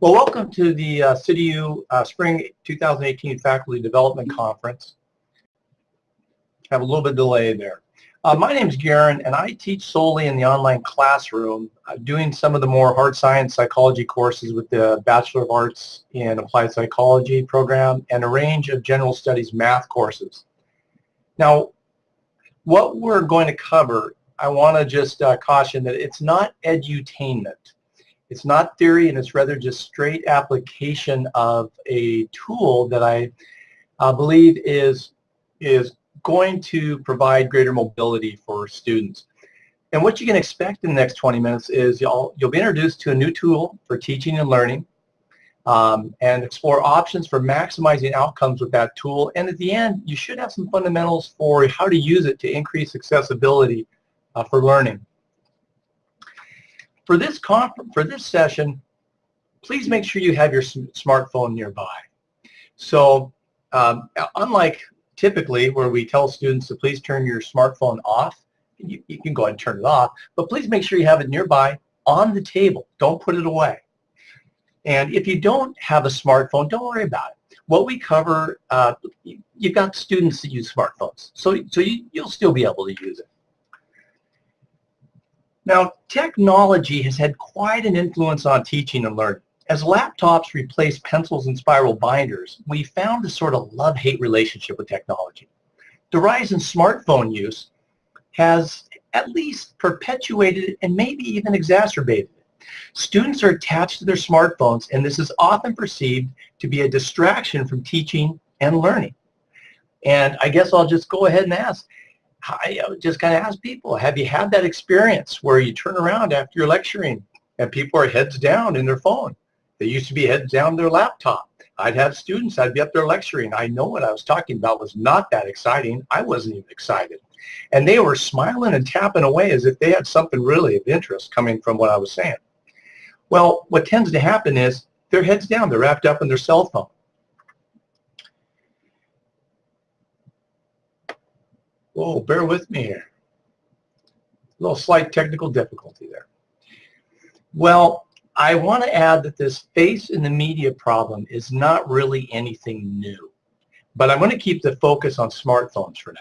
Well, welcome to the uh, CityU uh, Spring 2018 Faculty Development Conference. Have a little bit of delay there. Uh, my name is Garen, and I teach solely in the online classroom, uh, doing some of the more hard science psychology courses with the Bachelor of Arts in Applied Psychology program and a range of general studies math courses. Now, what we're going to cover, I want to just uh, caution that it's not edutainment. It's not theory and it's rather just straight application of a tool that I uh, believe is, is going to provide greater mobility for students. And what you can expect in the next 20 minutes is you'll, you'll be introduced to a new tool for teaching and learning um, and explore options for maximizing outcomes with that tool. And at the end, you should have some fundamentals for how to use it to increase accessibility uh, for learning. For this, conference, for this session, please make sure you have your smartphone nearby. So um, unlike typically where we tell students to please turn your smartphone off, you, you can go ahead and turn it off, but please make sure you have it nearby on the table. Don't put it away. And if you don't have a smartphone, don't worry about it. What we cover, uh, you've got students that use smartphones, so, so you, you'll still be able to use it. Now, technology has had quite an influence on teaching and learning. As laptops replace pencils and spiral binders, we found a sort of love-hate relationship with technology. The rise in smartphone use has at least perpetuated and maybe even exacerbated it. Students are attached to their smartphones and this is often perceived to be a distraction from teaching and learning. And I guess I'll just go ahead and ask, I just kind of ask people, have you had that experience where you turn around after you're lecturing and people are heads down in their phone? They used to be heads down their laptop. I'd have students, I'd be up there lecturing. I know what I was talking about was not that exciting. I wasn't even excited. And they were smiling and tapping away as if they had something really of interest coming from what I was saying. Well, what tends to happen is their heads down, they're wrapped up in their cell phone. Whoa, bear with me here. A little slight technical difficulty there. Well, I want to add that this face in the media problem is not really anything new, but I'm going to keep the focus on smartphones for now.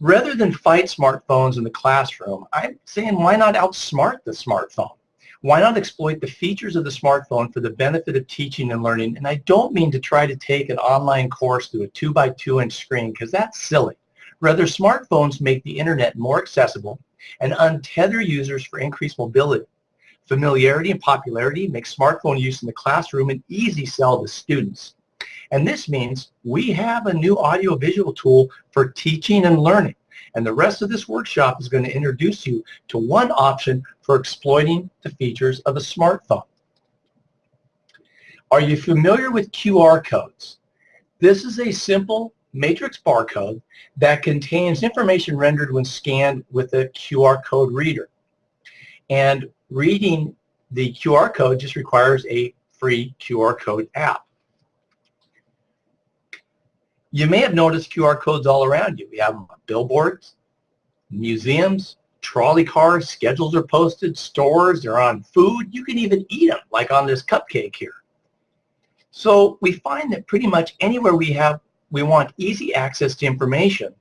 Rather than fight smartphones in the classroom, I'm saying why not outsmart the smartphone? Why not exploit the features of the smartphone for the benefit of teaching and learning? And I don't mean to try to take an online course through a two by two inch screen because that's silly. Rather, smartphones make the internet more accessible and untether users for increased mobility. Familiarity and popularity make smartphone use in the classroom an easy sell to students. And this means we have a new audiovisual tool for teaching and learning. And the rest of this workshop is going to introduce you to one option for exploiting the features of a smartphone. Are you familiar with QR codes? This is a simple matrix barcode that contains information rendered when scanned with a QR code reader. And reading the QR code just requires a free QR code app. You may have noticed QR codes all around you. We have them on billboards, museums, trolley cars, schedules are posted, stores, they're on food. You can even eat them, like on this cupcake here. So we find that pretty much anywhere we have, we want easy access to information,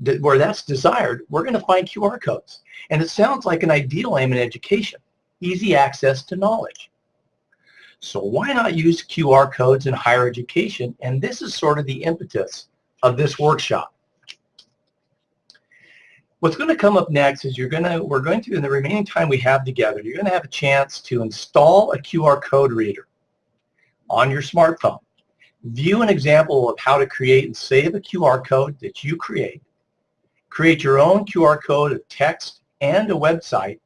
that where that's desired, we're going to find QR codes. And it sounds like an ideal aim in education, easy access to knowledge. So why not use QR codes in higher education? And this is sort of the impetus of this workshop. What's going to come up next is you're going to, we're going to, in the remaining time we have together, you're going to have a chance to install a QR code reader on your smartphone. View an example of how to create and save a QR code that you create. Create your own QR code of text and a website.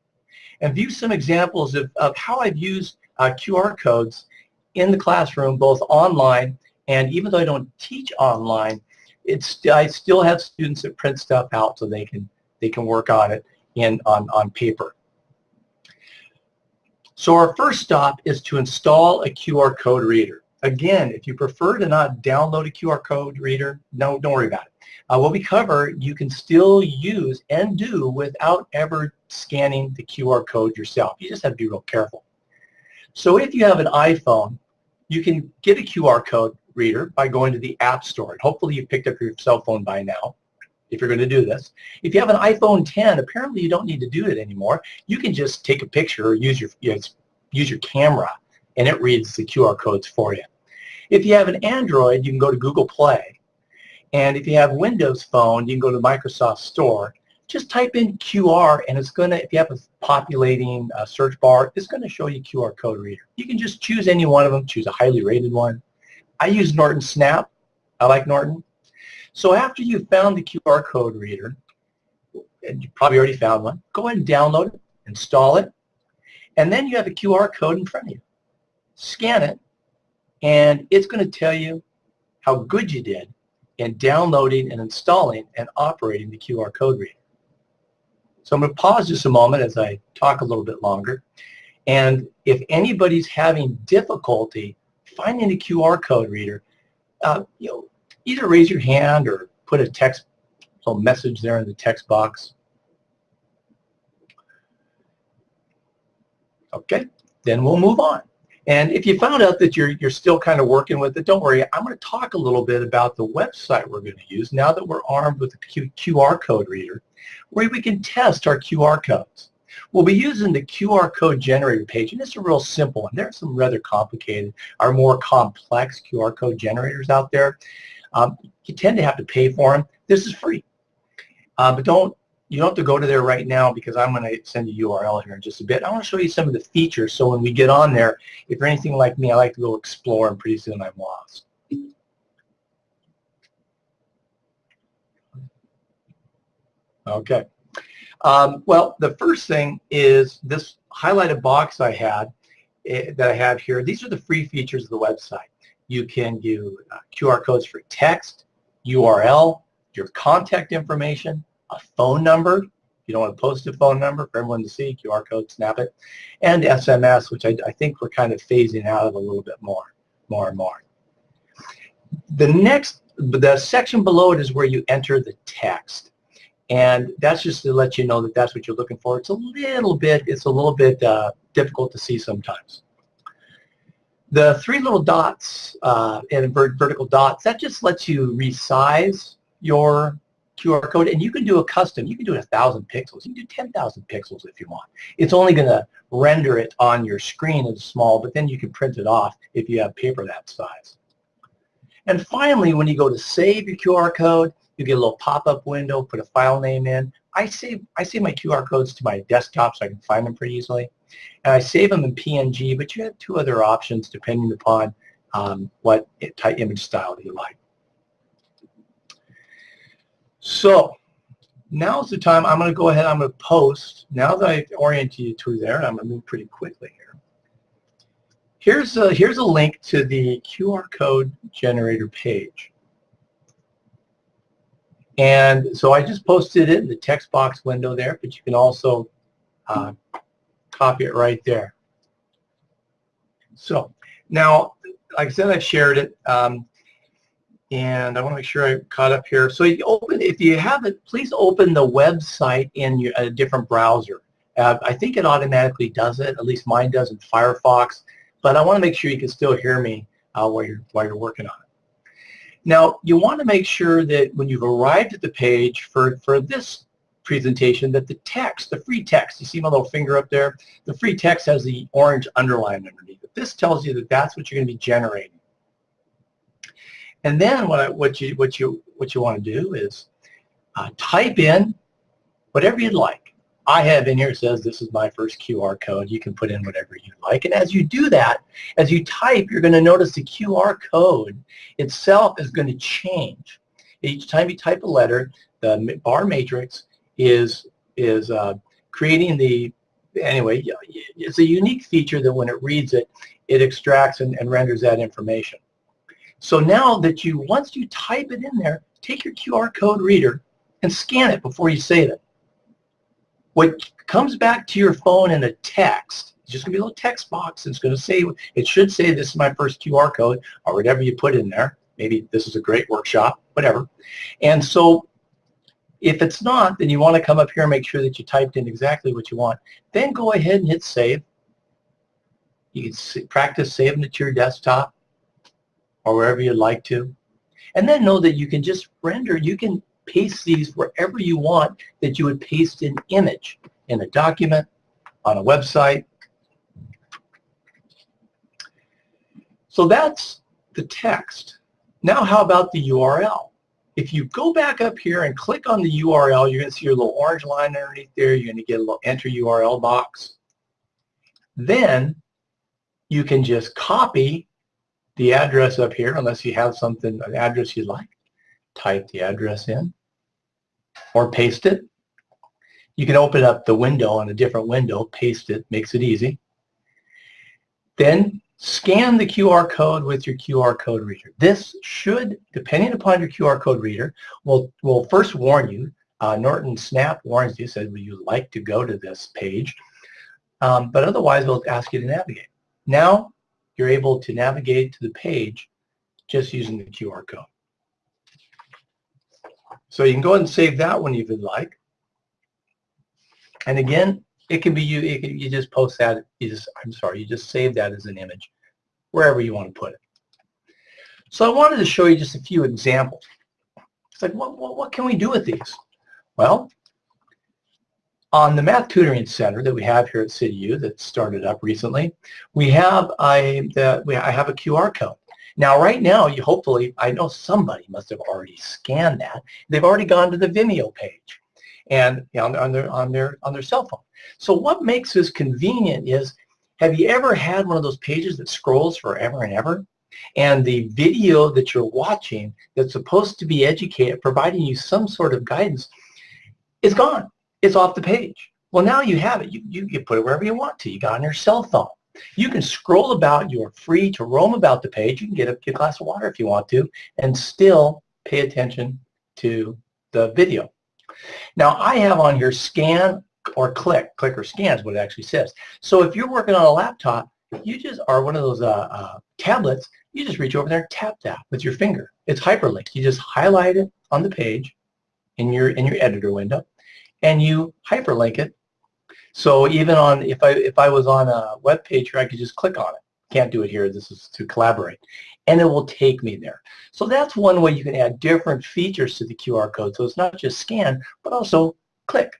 And view some examples of, of how I've used uh, QR codes in the classroom, both online and even though I don't teach online, it's I still have students that print stuff out so they can they can work on it in on, on paper. So our first stop is to install a QR code reader. Again, if you prefer to not download a QR code reader, no, don't worry about it. uh, what we cover, you can still use and do without ever scanning the QR code yourself. You just have to be real careful. So if you have an iPhone, you can get a QR code reader by going to the App Store. And hopefully you picked up your cell phone by now if you're going to do this. If you have an iPhone 10, apparently you don't need to do it anymore. You can just take a picture or use your, use your camera and it reads the QR codes for you. If you have an Android, you can go to Google Play. And if you have Windows Phone, you can go to Microsoft Store. Just type in QR and it's going to, if you have a populating uh, search bar, it's going to show you QR code reader. You can just choose any one of them, choose a highly rated one. I use Norton Snap. I like Norton. So after you've found the QR code reader, and you probably already found one, go ahead and download it, install it, and then you have a QR code in front of you. Scan it, and it's going to tell you how good you did in downloading and installing and operating the QR code reader. So I'm going to pause just a moment as I talk a little bit longer. And if anybody's having difficulty finding a QR code reader, uh, you know, either raise your hand or put a text a message there in the text box. Okay, then we'll move on. And if you found out that you're, you're still kind of working with it, don't worry. I'm going to talk a little bit about the website we're going to use now that we're armed with a Q QR code reader, where we can test our QR codes. We'll be using the QR code generator page, and it's a real simple one. There are some rather complicated or more complex QR code generators out there. Um, you tend to have to pay for them. This is free. Uh, but don't you don't have to go to there right now because I'm going to send you a URL here in just a bit. I want to show you some of the features so when we get on there, if you're anything like me, I like to go explore and pretty soon I'm lost. Okay. Um, well, the first thing is this highlighted box I had eh, that I have here. These are the free features of the website. You can do uh, QR codes for text, URL, your contact information, a phone number. You don't want to post a phone number for everyone to see, QR code, snap it, and SMS, which I, I think we're kind of phasing out of a little bit more, more and more. The next, the section below it is where you enter the text. And that's just to let you know that that's what you're looking for. It's a little bit, it's a little bit uh, difficult to see sometimes. The three little dots uh, and vertical dots, that just lets you resize your QR code and you can do a custom. You can do a thousand pixels. You can do 10,000 pixels if you want. It's only going to render it on your screen as small, but then you can print it off if you have paper that size. And finally, when you go to save your QR code, you get a little pop-up window, put a file name in. I save, I save my QR codes to my desktop so I can find them pretty easily. And I save them in PNG, but you have two other options depending upon um, what type image style you like. So now's the time I'm going to go ahead I'm going to post, now that I've oriented you to there, I'm going to move pretty quickly here. Here's a, here's a link to the QR code generator page. And so I just posted it in the text box window there, but you can also uh, copy it right there. So now, like I said, I've shared it. Um, and I want to make sure I caught up here. So you open, if you haven't, please open the website in your, a different browser. Uh, I think it automatically does it, at least mine does in Firefox, but I want to make sure you can still hear me uh, while, you're, while you're working on it. Now, you want to make sure that when you've arrived at the page for, for this presentation that the text, the free text, you see my little finger up there? The free text has the orange underline underneath it. This tells you that that's what you're going to be generating. And then what, I, what, you, what, you, what you want to do is uh, type in whatever you'd like. I have in here says this is my first QR code. You can put in whatever you like. And as you do that, as you type, you're going to notice the QR code itself is going to change. Each time you type a letter, the bar matrix is is uh, creating the anyway it's a unique feature that when it reads it it extracts and, and renders that information so now that you once you type it in there take your QR code reader and scan it before you save it what comes back to your phone in a text it's just gonna be a little text box it's gonna say it should say this is my first QR code or whatever you put in there Maybe this is a great workshop, whatever. And so if it's not, then you want to come up here and make sure that you typed in exactly what you want. Then go ahead and hit save. You can practice saving it to your desktop or wherever you'd like to. And then know that you can just render, you can paste these wherever you want that you would paste an image in a document, on a website. So that's the text. Now how about the URL? If you go back up here and click on the URL, you're going to see your little orange line underneath there. You're going to get a little enter URL box. Then you can just copy the address up here, unless you have something, an address you'd like. Type the address in or paste it. You can open up the window on a different window, paste it, makes it easy. Then scan the QR code with your QR code reader. This should, depending upon your QR code reader, will, will first warn you. Uh, Norton Snap warns you, said, would you like to go to this page? Um, but otherwise, it'll ask you to navigate. Now, you're able to navigate to the page just using the QR code. So you can go ahead and save that one if you'd like. And again, it can be you. Can, you just post that. You just I'm sorry. You just save that as an image wherever you want to put it. So I wanted to show you just a few examples. It's like what what, what can we do with these? Well, on the Math Tutoring Center that we have here at CityU that started up recently, we have a the, we, I have a QR code. Now, right now, you hopefully, I know somebody must have already scanned that. They've already gone to the Vimeo page and you know, on, their, on, their, on their cell phone. So what makes this convenient is, have you ever had one of those pages that scrolls forever and ever? And the video that you're watching that's supposed to be educated, providing you some sort of guidance, is gone. It's off the page. Well, now you have it. You, you, you put it wherever you want to. You got on your cell phone. You can scroll about. You are free to roam about the page. You can get a, get a glass of water if you want to and still pay attention to the video. Now I have on here scan or click. Click or scan is what it actually says. So if you're working on a laptop, you just are one of those uh, uh, tablets, you just reach over there and tap that with your finger. It's hyperlinked. You just highlight it on the page in your in your editor window and you hyperlink it. So even on if I if I was on a web page here, I could just click on it. Can't do it here. This is to collaborate and it will take me there. So that's one way you can add different features to the QR code. So it's not just scan, but also click.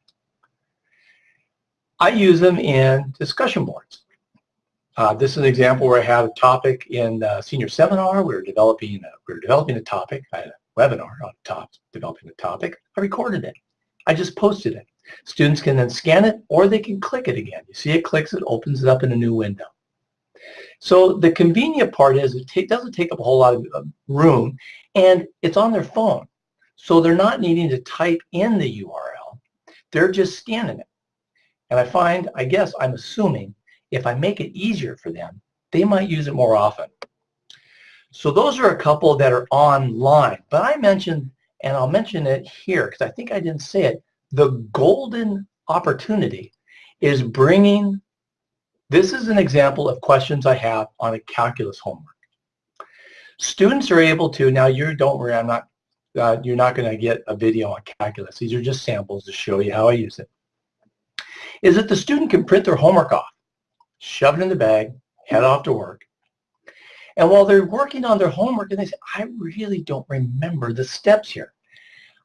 I use them in discussion boards. Uh, this is an example where I had a topic in a senior seminar. We were developing a, we were developing a topic. I had a webinar on top developing a topic. I recorded it. I just posted it. Students can then scan it or they can click it again. You see it clicks, it opens it up in a new window. So the convenient part is it doesn't take up a whole lot of room and it's on their phone. So they're not needing to type in the URL. They're just scanning it. And I find, I guess I'm assuming, if I make it easier for them, they might use it more often. So those are a couple that are online. But I mentioned, and I'll mention it here because I think I didn't say it, the golden opportunity is bringing this is an example of questions I have on a calculus homework. Students are able to, now you don't worry, I'm not, uh, you're not going to get a video on calculus. These are just samples to show you how I use it. Is that the student can print their homework off, shove it in the bag, head off to work. And while they're working on their homework, and they say, I really don't remember the steps here.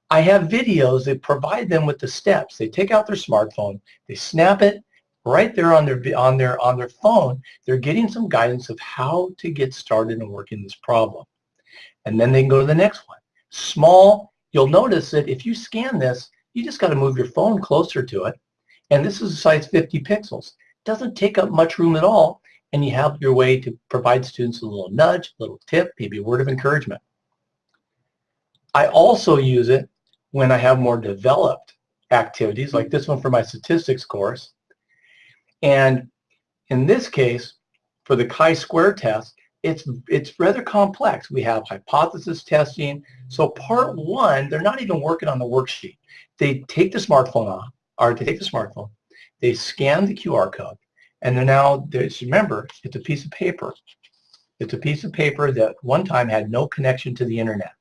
I have videos that provide them with the steps. They take out their smartphone, they snap it, right there on their on their on their phone, they're getting some guidance of how to get started and working this problem. And then they can go to the next one. Small, you'll notice that if you scan this, you just got to move your phone closer to it. And this is a size 50 pixels. Doesn't take up much room at all. And you have your way to provide students a little nudge, a little tip, maybe a word of encouragement. I also use it when I have more developed activities, like this one for my statistics course. And in this case, for the chi-square test, it's, it's rather complex. We have hypothesis testing. So part one, they're not even working on the worksheet. They take the smartphone off, or they take the smartphone, they scan the QR code, and they're now, remember, it's a piece of paper. It's a piece of paper that one time had no connection to the internet.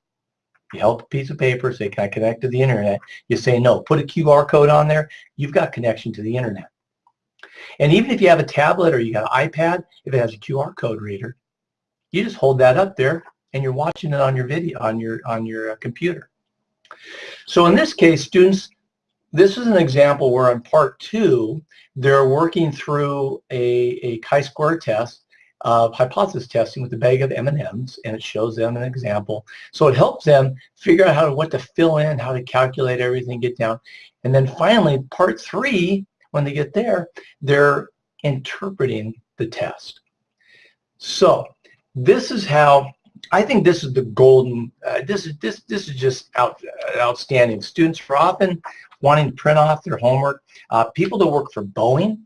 You held a piece of paper, say, can I connect to the internet? You say no. Put a QR code on there. You've got connection to the internet. And even if you have a tablet or you got an iPad, if it has a QR code reader, you just hold that up there and you're watching it on your video, on your, on your uh, computer. So in this case, students, this is an example where in part two, they're working through a, a chi-square test of hypothesis testing with a bag of M&Ms and it shows them an example. So it helps them figure out how to, what to fill in, how to calculate everything, get down. And then finally, part three, when they get there, they're interpreting the test. So this is how I think this is the golden. Uh, this is this this is just out, outstanding. Students are often wanting to print off their homework. Uh, people that work for Boeing,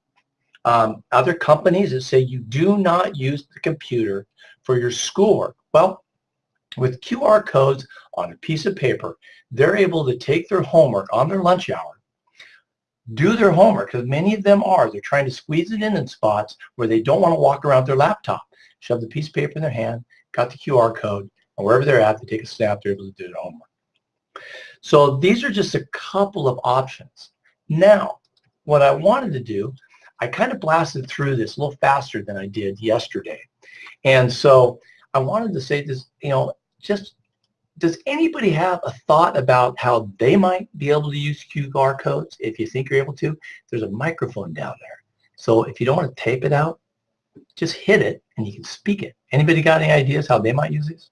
um, other companies that say you do not use the computer for your schoolwork. Well, with QR codes on a piece of paper, they're able to take their homework on their lunch hour, do their homework, because many of them are. They're trying to squeeze it in in spots where they don't want to walk around their laptop. Shove the piece of paper in their hand, got the QR code, and wherever they're at, they take a snap, they're able to do their homework. So these are just a couple of options. Now, what I wanted to do I kind of blasted through this a little faster than I did yesterday. And so I wanted to say this, you know, just does anybody have a thought about how they might be able to use QR codes if you think you're able to? There's a microphone down there. So if you don't want to tape it out, just hit it and you can speak it. Anybody got any ideas how they might use these?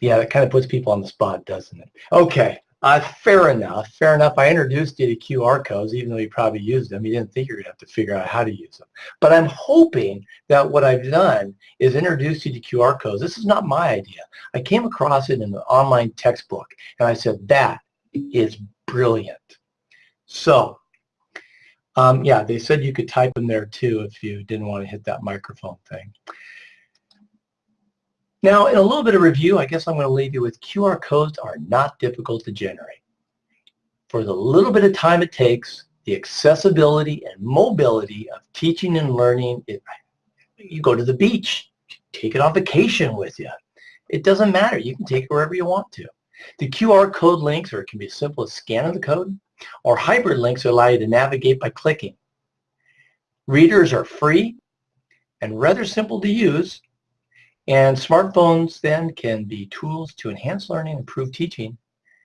Yeah, that kind of puts people on the spot, doesn't it? Okay, uh, fair enough, fair enough. I introduced you to QR codes, even though you probably used them. You didn't think you were going to have to figure out how to use them. But I'm hoping that what I've done is introduce you to QR codes. This is not my idea. I came across it in an online textbook, and I said, that is brilliant. So, um, yeah, they said you could type them there too if you didn't want to hit that microphone thing. Now, in a little bit of review, I guess I'm going to leave you with QR codes are not difficult to generate. For the little bit of time it takes, the accessibility and mobility of teaching and learning, it, you go to the beach, take it on vacation with you. It doesn't matter. You can take it wherever you want to. The QR code links, or it can be as simple as scanning the code, or hyperlinks allow you to navigate by clicking. Readers are free and rather simple to use, and smartphones then can be tools to enhance learning, improve teaching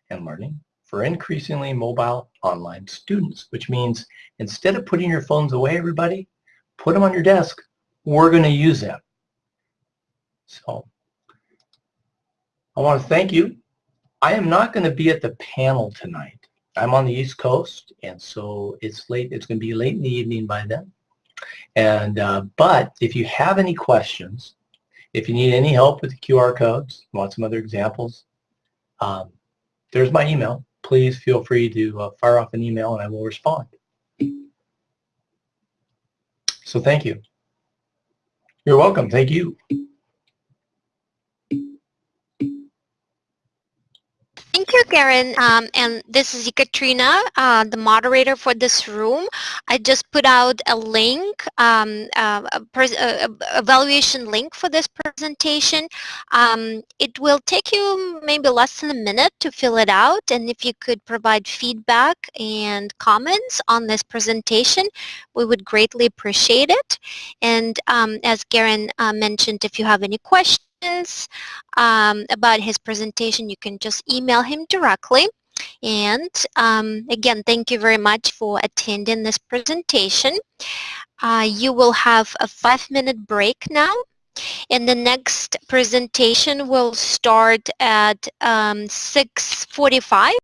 and learning for increasingly mobile online students, which means instead of putting your phones away, everybody, put them on your desk. We're going to use them. So I want to thank you. I am not going to be at the panel tonight. I'm on the East Coast, and so it's late. It's going to be late in the evening by then. And uh, but if you have any questions, if you need any help with the QR codes, want some other examples, um, there's my email. Please feel free to uh, fire off an email and I will respond. So thank you. You're welcome. Thank you. Thank you, Karen. Um, and this is Katrina, uh, the moderator for this room. I just put out a link, um, uh, a, a, evaluation link for this presentation. Um, it will take you maybe less than a minute to fill it out. And if you could provide feedback and comments on this presentation, we would greatly appreciate it. And um, as Karen uh, mentioned, if you have any questions, um, about his presentation, you can just email him directly. And um, again, thank you very much for attending this presentation. Uh, you will have a five-minute break now. And the next presentation will start at um, 6.45.